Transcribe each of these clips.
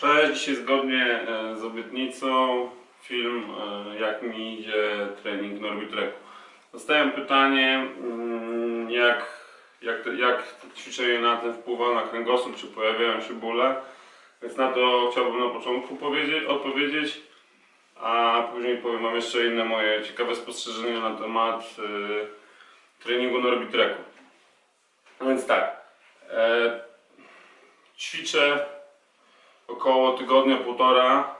Cześć, zgodnie e, z obietnicą film e, jak mi idzie trening Norbitreku. Dostałem pytanie mm, jak, jak, jak ćwiczenie na tym wpływa na kręgosłup, czy pojawiają się bóle. Więc na to chciałbym na początku powiedzieć, odpowiedzieć, a później powiem Wam jeszcze inne moje ciekawe spostrzeżenia na temat e, treningu Norbitreku. No więc tak, ćwiczę około tygodnia, półtora,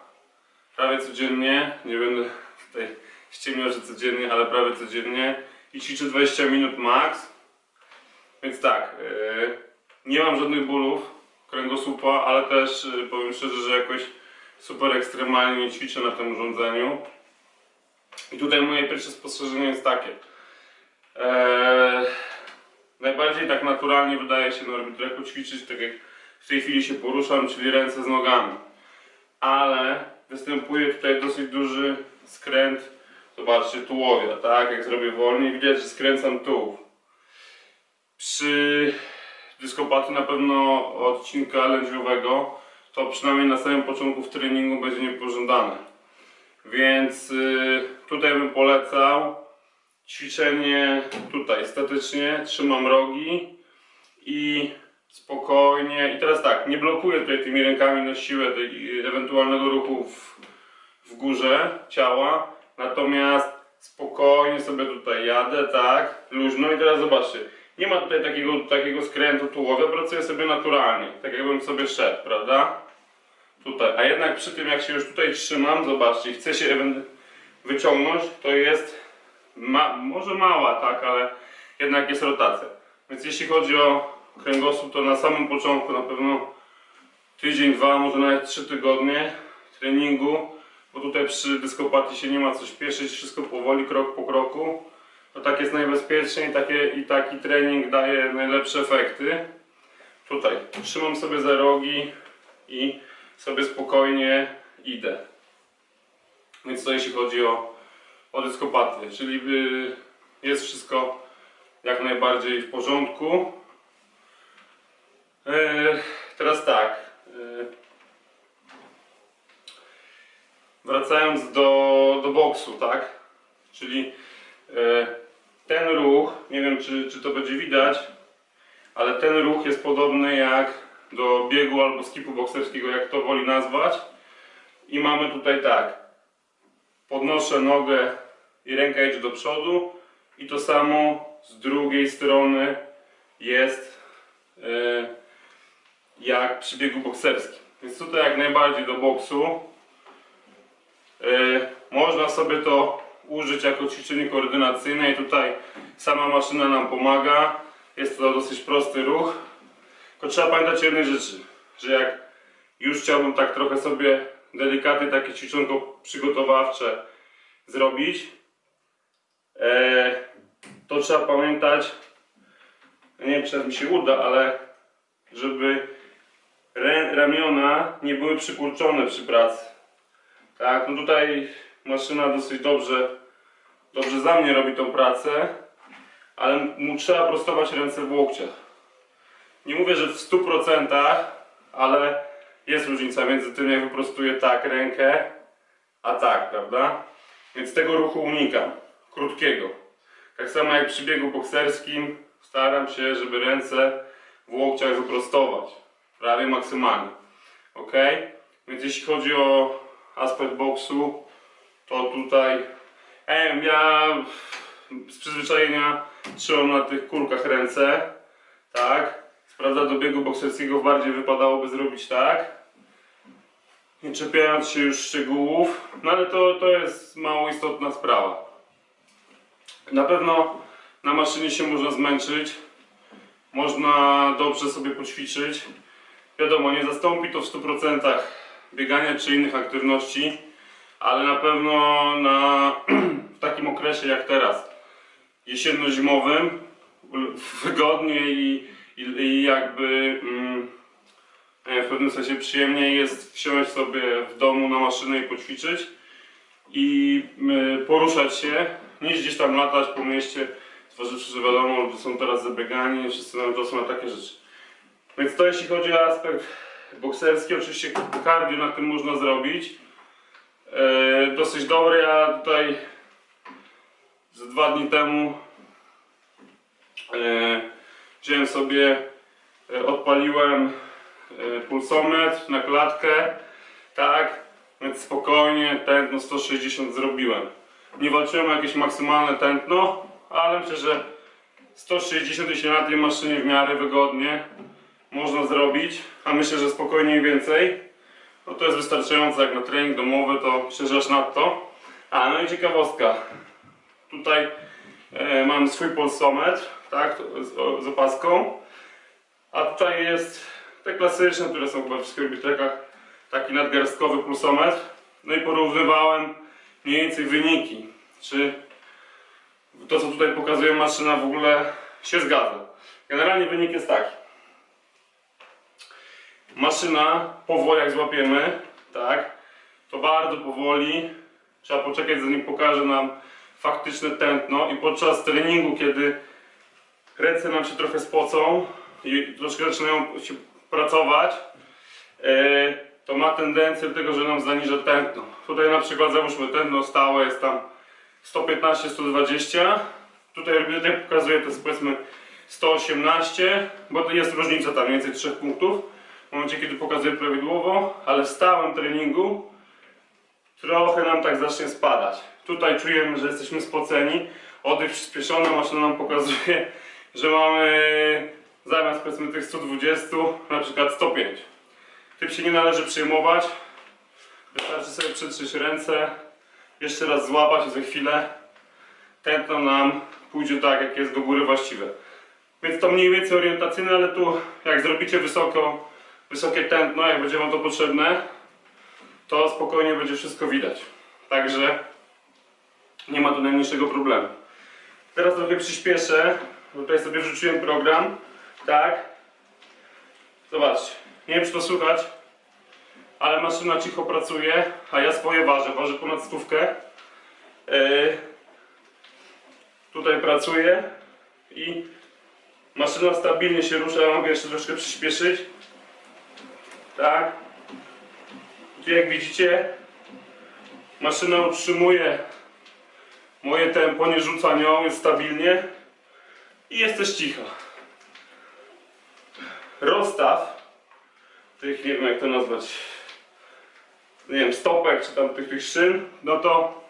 prawie codziennie, nie będę tutaj ściemniał, że codziennie, ale prawie codziennie i ćwiczę 20 minut max. Więc tak, yy, nie mam żadnych bólów kręgosłupa, ale też yy, powiem szczerze, że jakoś super ekstremalnie nie ćwiczę na tym urządzeniu. I tutaj moje pierwsze spostrzeżenie jest takie. Eee, najbardziej tak naturalnie wydaje się na orbitreku ćwiczyć tak jak w tej chwili się poruszam, czyli ręce z nogami. Ale występuje tutaj dosyć duży skręt, zobaczcie, tułowia, tak? Jak zrobię wolniej, widać, że skręcam tułów. Przy dyskopatii na pewno odcinka lędźwiowego, to przynajmniej na samym początku w treningu będzie niepożądane. Więc y, tutaj bym polecał ćwiczenie tutaj statycznie, trzymam rogi i spokojnie. I teraz tak, nie blokuję tutaj tymi rękami na siłę tej, ewentualnego ruchu w, w górze ciała, natomiast spokojnie sobie tutaj jadę, tak, luźno i teraz zobaczcie, nie ma tutaj takiego, takiego skrętu tułowia, pracuję sobie naturalnie, tak jakbym sobie szedł, prawda? Tutaj, a jednak przy tym jak się już tutaj trzymam, zobaczcie, chcę się wyciągnąć, to jest ma, może mała, tak, ale jednak jest rotacja. Więc jeśli chodzi o kręgosłup, to na samym początku na pewno tydzień, dwa, może nawet trzy tygodnie treningu, bo tutaj przy dyskopatii się nie ma co śpieszyć, wszystko powoli, krok po kroku. To tak jest najbezpieczniej takie, i taki trening daje najlepsze efekty. Tutaj trzymam sobie za rogi i sobie spokojnie idę. Więc to jeśli chodzi o, o dyskopatię, czyli y, jest wszystko jak najbardziej w porządku. E, Teraz tak. e, Wracając do, do boksu, tak? Czyli e, ten ruch, nie wiem czy, czy to będzie widać, ale ten ruch jest podobny jak do biegu albo skipu bokserskiego, jak to woli nazwać. I mamy tutaj tak. Podnoszę nogę i ręka idzie do przodu i to samo z drugiej strony jest e, jak przy biegu bokserskim. Więc tutaj jak najbardziej do boksu. E, można sobie to użyć jako ćwiczenie koordynacyjne i tutaj sama maszyna nam pomaga. Jest to dosyć prosty ruch. Tylko trzeba pamiętać jednej rzeczy, że jak już chciałbym tak trochę sobie delikatnie takie ćwiczonko przygotowawcze zrobić, e, to trzeba pamiętać, nie wiem czy mi się uda, ale żeby ramiona nie były przykurczone przy pracy. Tak, no tutaj maszyna dosyć dobrze, dobrze za mnie robi tą pracę, ale mu trzeba prostować ręce w łokciach. Nie mówię, że w 100%, ale jest różnica między tym, jak wyprostuję tak rękę, a tak, prawda? Więc tego ruchu unikam, krótkiego. Tak samo jak przy biegu bokserskim, staram się, żeby ręce w łokciach wyprostować, prawie maksymalnie. Ok? Więc jeśli chodzi o aspekt boksu, to tutaj em, ja z przyzwyczajenia trzymam na tych kulkach ręce, tak? Sprawdza do biegu bokserskiego bardziej wypadałoby zrobić tak, nie czepiając się już szczegółów, no ale to, to jest mało istotna sprawa. Na pewno na maszynie się można zmęczyć, można dobrze sobie poćwiczyć. Wiadomo, nie zastąpi to w 100% biegania czy innych aktywności, ale na pewno na, w takim okresie jak teraz, jesienno-zimowym, wygodnie i, i, i jakby mm, e, w pewnym sensie przyjemniej jest wsiąść sobie w domu na maszynę i poćwiczyć i y, poruszać się, niż gdzieś tam latać po mieście, zważywszy, że wiadomo, ludzie są teraz zabiegani, wszyscy mają czasu na takie rzeczy. Więc to jeśli chodzi o aspekt bokserski, oczywiście cardio na tym można zrobić. E, dosyć dobre, ja tutaj z dwa dni temu e, wziąłem sobie, e, odpaliłem pulsometr na klatkę, tak, więc spokojnie tętno 160 zrobiłem. Nie walczyłem o jakieś maksymalne tętno, ale myślę, że 160 jeśli na tej maszynie w miarę wygodnie można zrobić, a myślę, że spokojnie więcej. No to jest wystarczające jak na trening domowy, to aż nadto. A, no i ciekawostka. Tutaj e, mam swój pulsometr, tak, z, z opaską. A tutaj jest te klasyczne, które są chyba w wszystkich orbitrekach, taki nadgarstkowy pulsometr. No i porównywałem mniej więcej wyniki, czy to co tutaj pokazuje maszyna w ogóle się zgadza. Generalnie wynik jest taki. Maszyna powoli jak złapiemy, tak, to bardzo powoli trzeba poczekać zanim pokaże nam faktyczne tętno i podczas treningu, kiedy ręce nam się trochę spocą i troszkę zaczynają się pracować, e, to ma tendencję do tego, że nam zaniża tętno. Tutaj na przykład załóżmy tętno stałe jest tam 115-120. Tutaj jak pokazuje to jest powiedzmy 118, bo to jest różnica tam więcej 3 punktów. W momencie kiedy pokazuje prawidłowo, ale w stałym treningu trochę nam tak zacznie spadać. Tutaj czujemy, że jesteśmy spoceni. Oddech przyspieszony, maszyna nam pokazuje, że mamy zamiast powiedzmy tych 120 na przykład 105. Tym się nie należy przejmować. Wystarczy sobie przytrzeć ręce, jeszcze raz złapać i za chwilę tętno nam pójdzie tak, jak jest do góry właściwe. Więc to mniej więcej orientacyjne, ale tu jak zrobicie wysoko, wysokie tętno, jak będzie Wam to potrzebne, to spokojnie będzie wszystko widać. Także nie ma tu najmniejszego problemu. Teraz trochę przyspieszę, bo tutaj sobie wrzuciłem program, tak. Zobaczcie, nie wiem czy to słychać, ale maszyna cicho pracuje, a ja swoje ważę, ważę ponad stówkę. Yy, tutaj pracuję i maszyna stabilnie się rusza, ja mogę jeszcze troszkę przyspieszyć. Tak. Tu jak widzicie, maszyna utrzymuje moje tempo, nie rzuca nią, jest stabilnie i jest też cicha. Rozstaw tych, nie wiem jak to nazwać, nie wiem, stopek czy tam tych, tych szyn, no to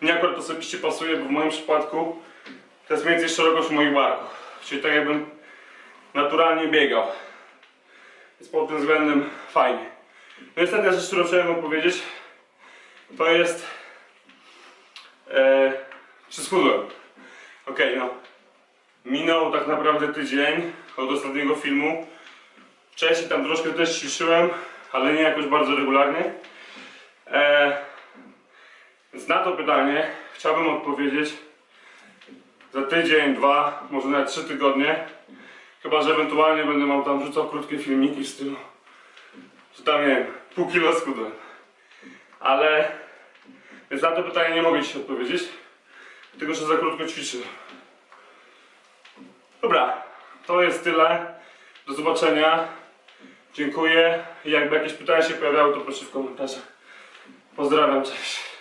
mnie akurat osobiście pasuje, bo w moim przypadku to jest mniej więcej szerokość moich barków. Czyli tak jakbym naturalnie biegał. Jest pod tym względem fajnie. No i ostatnia rzecz, którą chciałem wam powiedzieć, to jest e, czy schudłem. Okej, no. Minął tak naprawdę tydzień od ostatniego filmu. Wcześniej tam troszkę też ćwiczyłem, ale nie jakoś bardzo regularnie. E, więc na to pytanie chciałbym odpowiedzieć za tydzień, dwa, może nawet trzy tygodnie. Chyba, że ewentualnie będę miał tam rzucał krótkie filmiki w stylu, że tam nie wiem, pół kilo skudłem. Ale więc na to pytanie nie mogę Ci odpowiedzieć, tylko że za krótko ćwiczyłem. Dobra, to jest tyle. Do zobaczenia. Dziękuję. Jakby jakieś pytania się pojawiały, to proszę w komentarzach. Pozdrawiam, cześć.